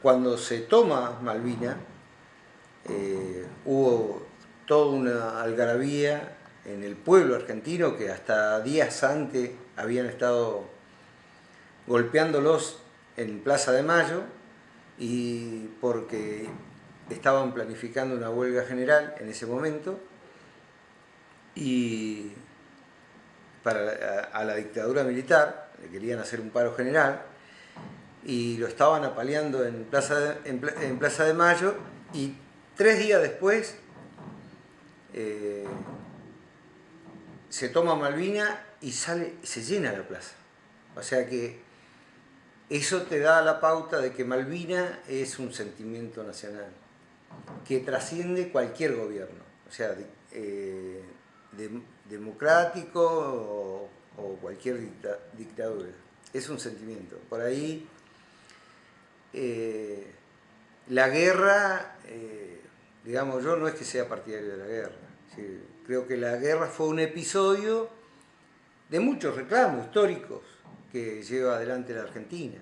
cuando se toma Malvina, eh, hubo toda una algarabía en el pueblo argentino que hasta días antes habían estado golpeándolos en Plaza de Mayo y porque estaban planificando una huelga general en ese momento y para a la dictadura militar, le querían hacer un paro general y lo estaban apaleando en Plaza de, en, Plaza de Mayo y tres días después eh, se toma Malvina y sale, se llena la plaza. O sea que eso te da la pauta de que Malvina es un sentimiento nacional que trasciende cualquier gobierno, o sea, eh, democrático o, cualquier dictadura. Es un sentimiento. Por ahí eh, la guerra, eh, digamos, yo no es que sea partidario de la guerra. Creo que la guerra fue un episodio de muchos reclamos históricos que lleva adelante la Argentina.